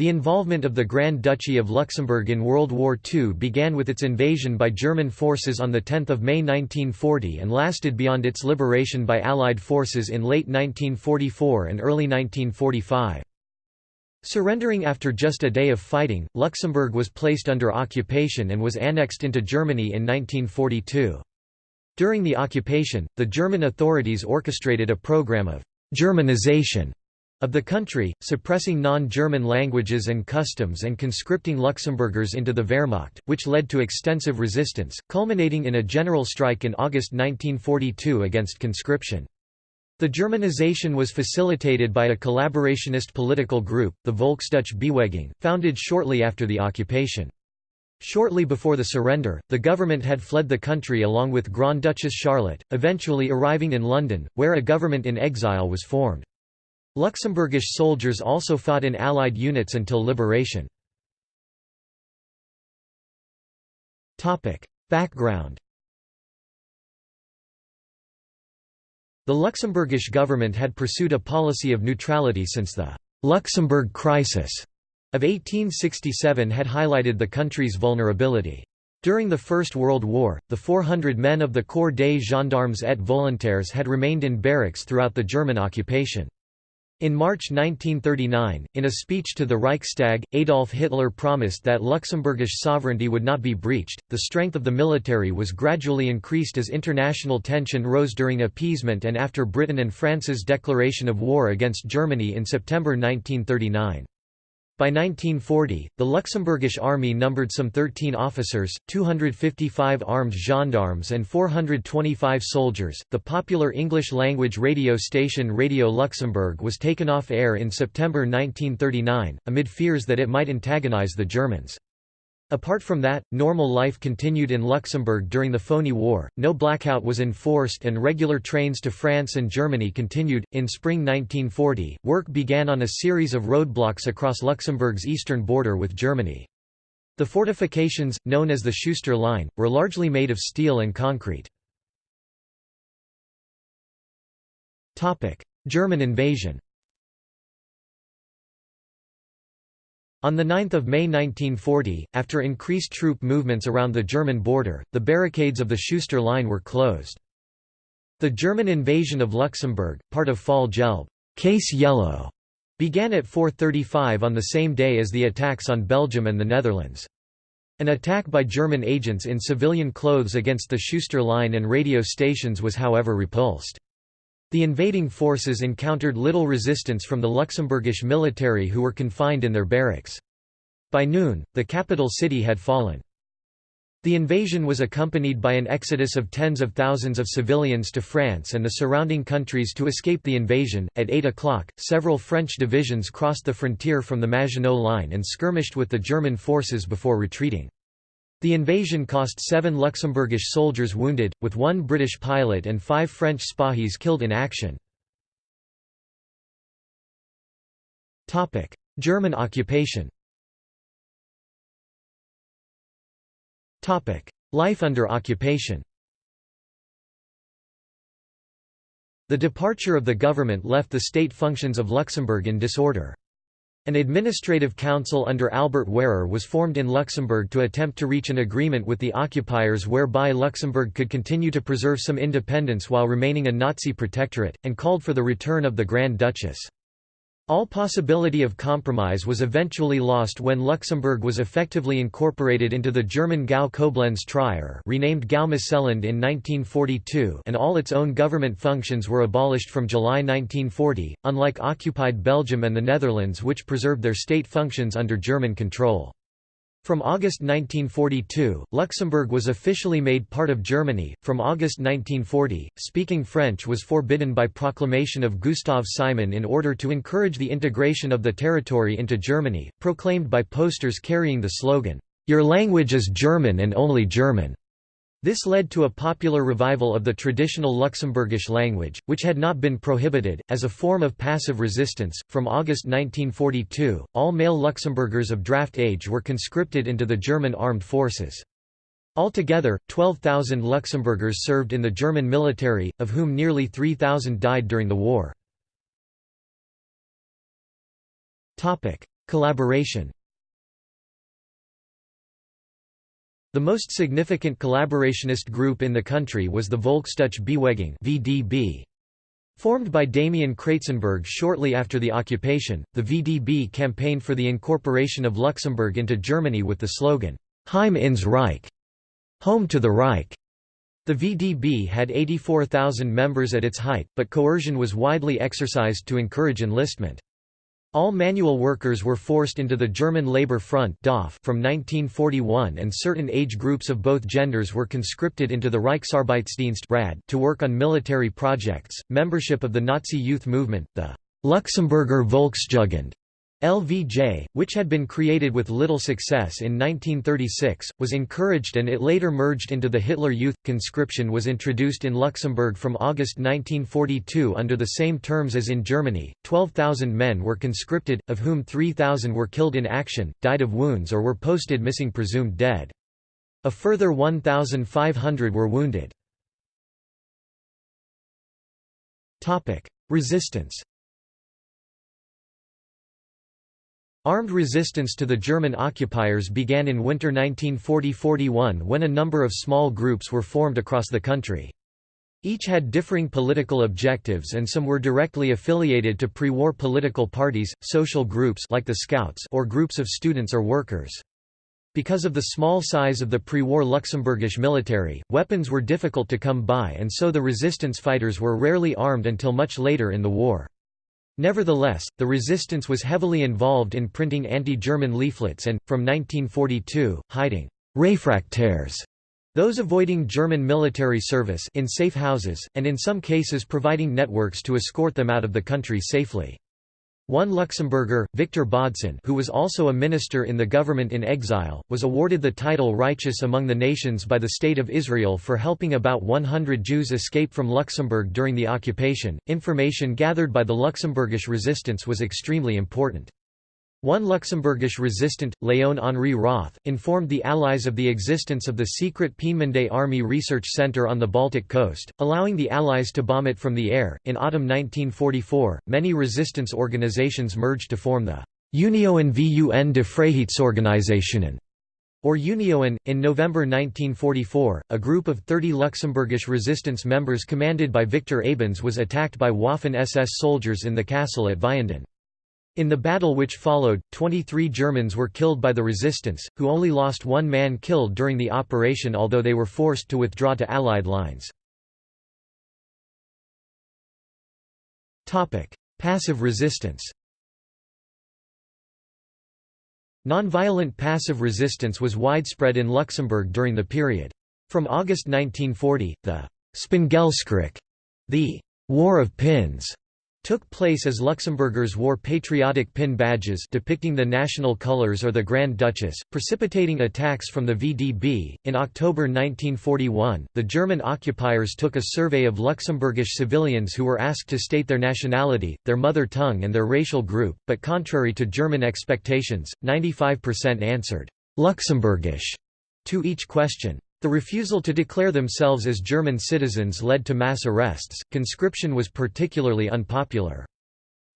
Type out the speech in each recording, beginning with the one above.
The involvement of the Grand Duchy of Luxembourg in World War II began with its invasion by German forces on 10 May 1940 and lasted beyond its liberation by Allied forces in late 1944 and early 1945. Surrendering after just a day of fighting, Luxembourg was placed under occupation and was annexed into Germany in 1942. During the occupation, the German authorities orchestrated a program of «Germanization» of the country, suppressing non-German languages and customs and conscripting Luxembourgers into the Wehrmacht, which led to extensive resistance, culminating in a general strike in August 1942 against conscription. The Germanization was facilitated by a collaborationist political group, the Volksdeutsche Bewegung, founded shortly after the occupation. Shortly before the surrender, the government had fled the country along with Grand Duchess Charlotte, eventually arriving in London, where a government in exile was formed. Luxembourgish soldiers also fought in Allied units until liberation. Background The Luxembourgish government had pursued a policy of neutrality since the «Luxembourg crisis» of 1867 had highlighted the country's vulnerability. During the First World War, the 400 men of the Corps des Gendarmes et Volontaires had remained in barracks throughout the German occupation. In March 1939, in a speech to the Reichstag, Adolf Hitler promised that Luxembourgish sovereignty would not be breached. The strength of the military was gradually increased as international tension rose during appeasement and after Britain and France's declaration of war against Germany in September 1939. By 1940, the Luxembourgish army numbered some 13 officers, 255 armed gendarmes, and 425 soldiers. The popular English language radio station Radio Luxembourg was taken off air in September 1939, amid fears that it might antagonize the Germans. Apart from that, normal life continued in Luxembourg during the Phoney War, no blackout was enforced and regular trains to France and Germany continued. In spring 1940, work began on a series of roadblocks across Luxembourg's eastern border with Germany. The fortifications, known as the Schuster Line, were largely made of steel and concrete. German invasion On 9 May 1940, after increased troop movements around the German border, the barricades of the Schuster Line were closed. The German invasion of Luxembourg, part of Fall Gelb case yellow, began at 4.35 on the same day as the attacks on Belgium and the Netherlands. An attack by German agents in civilian clothes against the Schuster Line and radio stations was however repulsed. The invading forces encountered little resistance from the Luxembourgish military who were confined in their barracks. By noon, the capital city had fallen. The invasion was accompanied by an exodus of tens of thousands of civilians to France and the surrounding countries to escape the invasion. At 8 o'clock, several French divisions crossed the frontier from the Maginot Line and skirmished with the German forces before retreating. The invasion cost seven Luxembourgish soldiers wounded, with one British pilot and five French Spahis killed in action. German occupation Life under occupation The departure of the government left the state functions of Luxembourg in disorder. An administrative council under Albert Wehrer was formed in Luxembourg to attempt to reach an agreement with the occupiers whereby Luxembourg could continue to preserve some independence while remaining a Nazi protectorate, and called for the return of the Grand Duchess. All possibility of compromise was eventually lost when Luxembourg was effectively incorporated into the German Gau Koblenz Trier renamed Gau-Moselland in 1942 and all its own government functions were abolished from July 1940, unlike occupied Belgium and the Netherlands which preserved their state functions under German control. From August 1942, Luxembourg was officially made part of Germany. From August 1940, speaking French was forbidden by proclamation of Gustav Simon in order to encourage the integration of the territory into Germany, proclaimed by posters carrying the slogan, Your language is German and only German. This led to a popular revival of the traditional Luxembourgish language, which had not been prohibited, as a form of passive resistance. From August 1942, all male Luxembourgers of draft age were conscripted into the German armed forces. Altogether, 12,000 Luxembourgers served in the German military, of whom nearly 3,000 died during the war. Collaboration The most significant collaborationist group in the country was the Volksdeutsche Bewegung VDB. Formed by Damian Kratzenberg shortly after the occupation, the VDB campaigned for the incorporation of Luxembourg into Germany with the slogan, Heim ins Reich, home to the Reich. The VDB had 84,000 members at its height, but coercion was widely exercised to encourage enlistment. All manual workers were forced into the German Labour Front from 1941 and certain age groups of both genders were conscripted into the Reichsarbeitsdienst to work on military projects. Membership of the Nazi youth movement, the Luxemburger Volksjugend, LVJ, which had been created with little success in 1936, was encouraged and it later merged into the Hitler Youth. Conscription was introduced in Luxembourg from August 1942 under the same terms as in Germany. 12,000 men were conscripted, of whom 3,000 were killed in action, died of wounds, or were posted missing presumed dead. A further 1,500 were wounded. Resistance Armed resistance to the German occupiers began in winter 1940–41 when a number of small groups were formed across the country. Each had differing political objectives and some were directly affiliated to pre-war political parties, social groups like the Scouts or groups of students or workers. Because of the small size of the pre-war Luxembourgish military, weapons were difficult to come by and so the resistance fighters were rarely armed until much later in the war. Nevertheless, the resistance was heavily involved in printing anti-German leaflets and, from 1942, hiding «refractaires» those avoiding German military service in safe houses, and in some cases providing networks to escort them out of the country safely. One Luxembourger, Victor Bodson who was also a minister in the government in exile, was awarded the title Righteous Among the Nations by the State of Israel for helping about 100 Jews escape from Luxembourg during the occupation. Information gathered by the Luxembourgish resistance was extremely important. One Luxembourgish resistant, Léon-Henri Roth, informed the Allies of the existence of the secret Peenemünde Army Research Center on the Baltic coast, allowing the Allies to bomb it from the air. In autumn 1944, many resistance organizations merged to form the Union VUN de Freiheitsorganisationen, or Unionen. In November 1944, a group of 30 Luxembourgish resistance members commanded by Victor Abens was attacked by Waffen-SS soldiers in the castle at Vianden. In the battle which followed, 23 Germans were killed by the resistance, who only lost one man killed during the operation although they were forced to withdraw to Allied lines. Passive resistance Nonviolent passive resistance was widespread in Luxembourg during the period. From August 1940, the Spéngelskrich, the War of Pins, took place as Luxembourgers wore patriotic pin badges depicting the national colors or the Grand Duchess, precipitating attacks from the VDB. In October 1941, the German occupiers took a survey of Luxembourgish civilians who were asked to state their nationality, their mother tongue, and their racial group, but contrary to German expectations, 95% answered Luxembourgish to each question. The refusal to declare themselves as German citizens led to mass arrests. Conscription was particularly unpopular.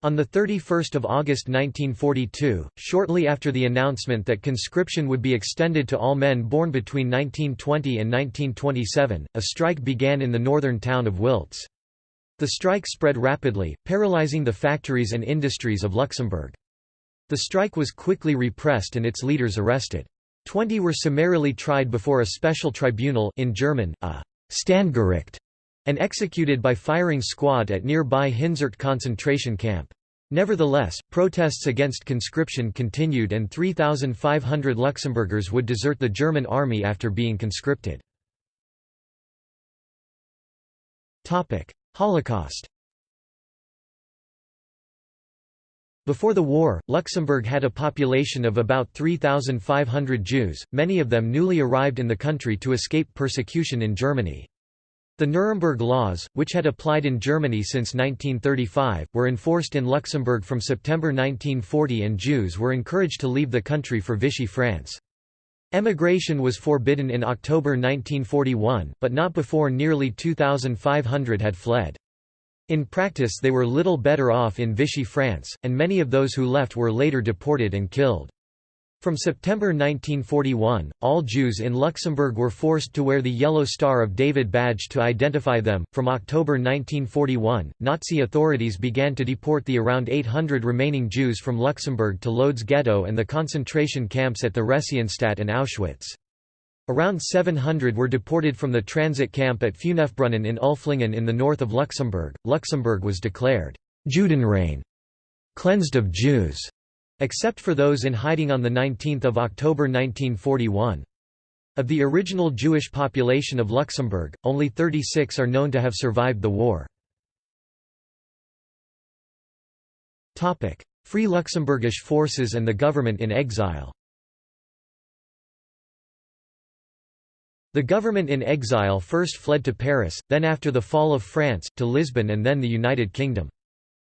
On 31 August 1942, shortly after the announcement that conscription would be extended to all men born between 1920 and 1927, a strike began in the northern town of Wiltz. The strike spread rapidly, paralyzing the factories and industries of Luxembourg. The strike was quickly repressed and its leaders arrested. Twenty were summarily tried before a special tribunal in German, a Standgericht, and executed by firing squad at nearby Hinzert concentration camp. Nevertheless, protests against conscription continued and 3,500 Luxembourgers would desert the German army after being conscripted. Holocaust Before the war, Luxembourg had a population of about 3,500 Jews, many of them newly arrived in the country to escape persecution in Germany. The Nuremberg Laws, which had applied in Germany since 1935, were enforced in Luxembourg from September 1940 and Jews were encouraged to leave the country for Vichy France. Emigration was forbidden in October 1941, but not before nearly 2,500 had fled. In practice they were little better off in Vichy France, and many of those who left were later deported and killed. From September 1941, all Jews in Luxembourg were forced to wear the Yellow Star of David badge to identify them. From October 1941, Nazi authorities began to deport the around 800 remaining Jews from Luxembourg to Lodz ghetto and the concentration camps at the Theresienstadt and Auschwitz. Around 700 were deported from the transit camp at Fünfbrunnen in Ulflingen in the north of Luxembourg. Luxembourg was declared Judenrein, cleansed of Jews except for those in hiding on 19 October 1941. Of the original Jewish population of Luxembourg, only 36 are known to have survived the war. Free Luxembourgish forces and the government in exile The government in exile first fled to Paris, then after the fall of France, to Lisbon and then the United Kingdom.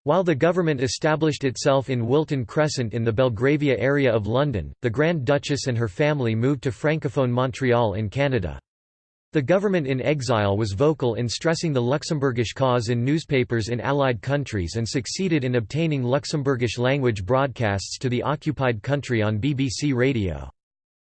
While the government established itself in Wilton Crescent in the Belgravia area of London, the Grand Duchess and her family moved to Francophone Montreal in Canada. The government in exile was vocal in stressing the Luxembourgish cause in newspapers in Allied countries and succeeded in obtaining Luxembourgish language broadcasts to the occupied country on BBC Radio.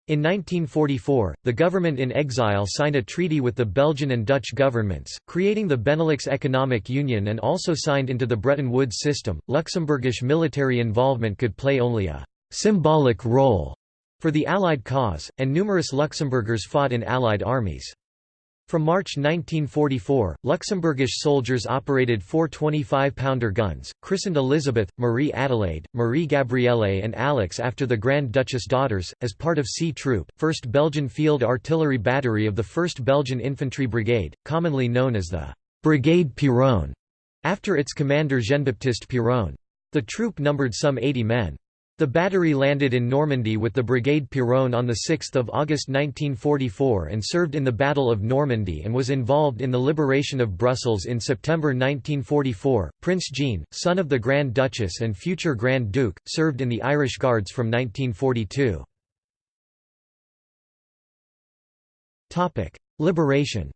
In 1944, the government in exile signed a treaty with the Belgian and Dutch governments, creating the Benelux Economic Union and also signed into the Bretton Woods system. Luxembourgish military involvement could play only a symbolic role for the Allied cause, and numerous Luxembourgers fought in Allied armies. From March 1944, Luxembourgish soldiers operated four 25-pounder guns, christened Elizabeth, Marie Adelaide, Marie Gabrielle and Alex after the Grand Duchess daughters, as part of C Troop, 1st Belgian Field Artillery Battery of the 1st Belgian Infantry Brigade, commonly known as the Brigade Piron, after its commander Jean-Baptiste Piron. The troop numbered some 80 men. The battery landed in Normandy with the Brigade Piron on 6 August 1944 and served in the Battle of Normandy and was involved in the liberation of Brussels in September 1944. Prince Jean, son of the Grand Duchess and future Grand Duke, served in the Irish Guards from 1942. Liberation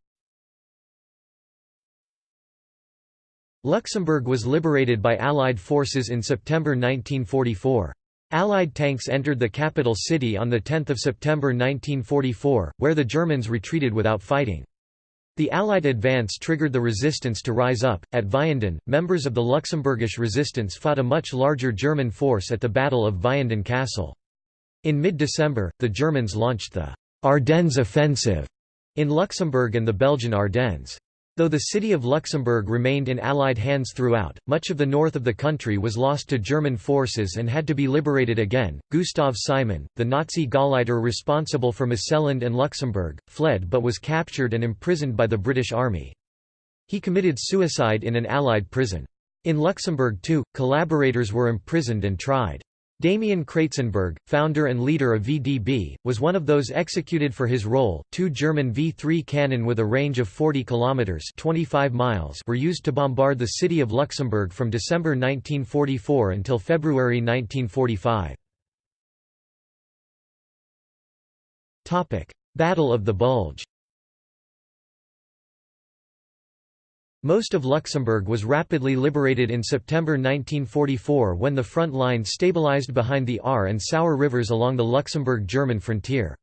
Luxembourg was liberated by Allied forces in September 1944. Allied tanks entered the capital city on 10 September 1944, where the Germans retreated without fighting. The Allied advance triggered the resistance to rise up. At Vianden, members of the Luxembourgish resistance fought a much larger German force at the Battle of Vianden Castle. In mid-December, the Germans launched the Ardennes Offensive in Luxembourg and the Belgian Ardennes. Though the city of Luxembourg remained in Allied hands throughout, much of the north of the country was lost to German forces and had to be liberated again. Gustav Simon, the Nazi Gauleiter responsible for Moselland and Luxembourg, fled but was captured and imprisoned by the British Army. He committed suicide in an Allied prison. In Luxembourg too, collaborators were imprisoned and tried. Damian Kratzenberg, founder and leader of VDB, was one of those executed for his role. Two German V-3 cannon with a range of 40 kilometers (25 miles) were used to bombard the city of Luxembourg from December 1944 until February 1945. Topic: Battle of the Bulge. Most of Luxembourg was rapidly liberated in September 1944 when the front line stabilized behind the Our and Sauer rivers along the Luxembourg-German frontier.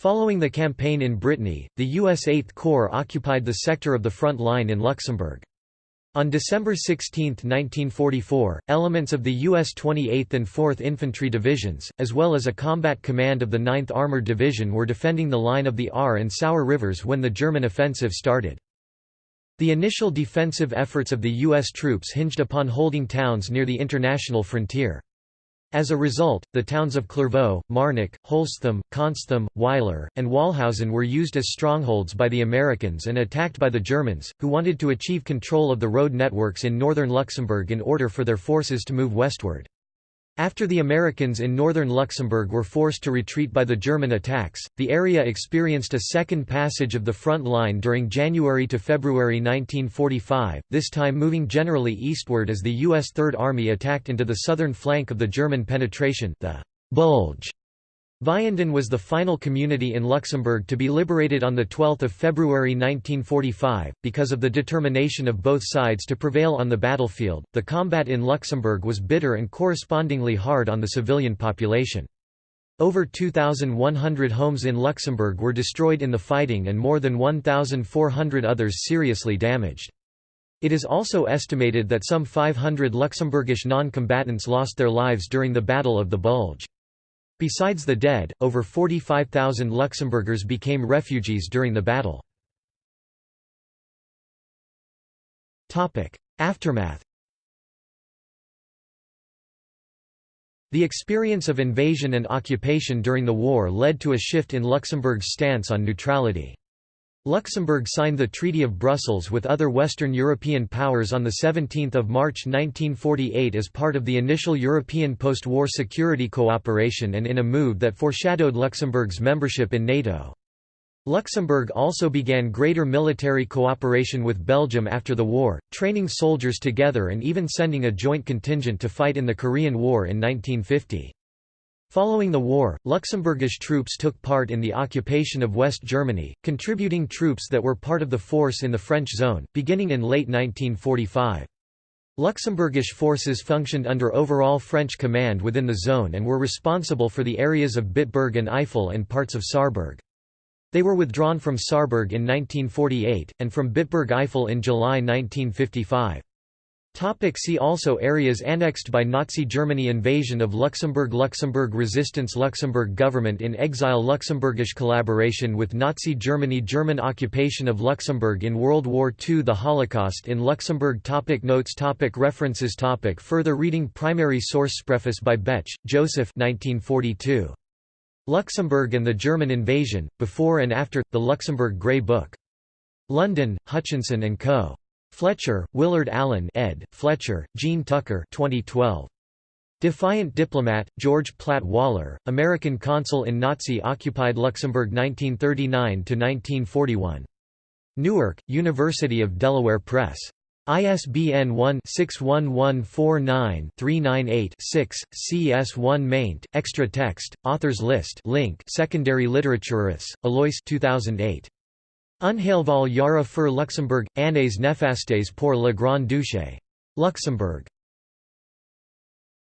Following the campaign in Brittany, the U.S. Eighth Corps occupied the sector of the front line in Luxembourg. On December 16, 1944, elements of the U.S. 28th and 4th Infantry Divisions, as well as a combat command of the 9th Armored Division were defending the line of the Our and Sauer rivers when the German offensive started. The initial defensive efforts of the U.S. troops hinged upon holding towns near the international frontier. As a result, the towns of Clervaux, Marnach, Holzthum, Consthum, Weiler, and Wahlhausen were used as strongholds by the Americans and attacked by the Germans, who wanted to achieve control of the road networks in northern Luxembourg in order for their forces to move westward. After the Americans in northern Luxembourg were forced to retreat by the German attacks, the area experienced a second passage of the front line during January to February 1945, this time moving generally eastward as the U.S. Third Army attacked into the southern flank of the German penetration the Bulge Vianden was the final community in Luxembourg to be liberated on 12 February 1945. Because of the determination of both sides to prevail on the battlefield, the combat in Luxembourg was bitter and correspondingly hard on the civilian population. Over 2,100 homes in Luxembourg were destroyed in the fighting and more than 1,400 others seriously damaged. It is also estimated that some 500 Luxembourgish non-combatants lost their lives during the Battle of the Bulge. Besides the dead, over 45,000 Luxembourgers became refugees during the battle. Aftermath The experience of invasion and occupation during the war led to a shift in Luxembourg's stance on neutrality. Luxembourg signed the Treaty of Brussels with other Western European powers on 17 March 1948 as part of the initial European post-war security cooperation and in a move that foreshadowed Luxembourg's membership in NATO. Luxembourg also began greater military cooperation with Belgium after the war, training soldiers together and even sending a joint contingent to fight in the Korean War in 1950. Following the war, Luxembourgish troops took part in the occupation of West Germany, contributing troops that were part of the force in the French zone, beginning in late 1945. Luxembourgish forces functioned under overall French command within the zone and were responsible for the areas of Bitburg and Eifel and parts of Saarburg. They were withdrawn from Saarburg in 1948, and from Bitburg-Eifel in July 1955. Topic see also Areas annexed by Nazi Germany Invasion of Luxembourg Luxembourg resistance Luxembourg government in exile Luxembourgish collaboration with Nazi Germany German occupation of Luxembourg in World War II The Holocaust in Luxembourg topic Notes topic References topic Further reading Primary source Preface by Bech, Joseph 1942. Luxembourg and the German Invasion, Before and After, The Luxembourg Grey Book. London, Hutchinson & Co. Fletcher, Willard Allen ed., Fletcher, Jean Tucker 2012. Defiant Diplomat, George Platt Waller, American consul in Nazi-occupied Luxembourg 1939–1941. Newark, University of Delaware Press. ISBN 1-61149398-6, CS1 maint, extra text, authors list link Secondary Literatures, Alois 2008. Unheilvoll Jahre für Luxembourg, Années néfastes pour le Grand Duché. Luxembourg.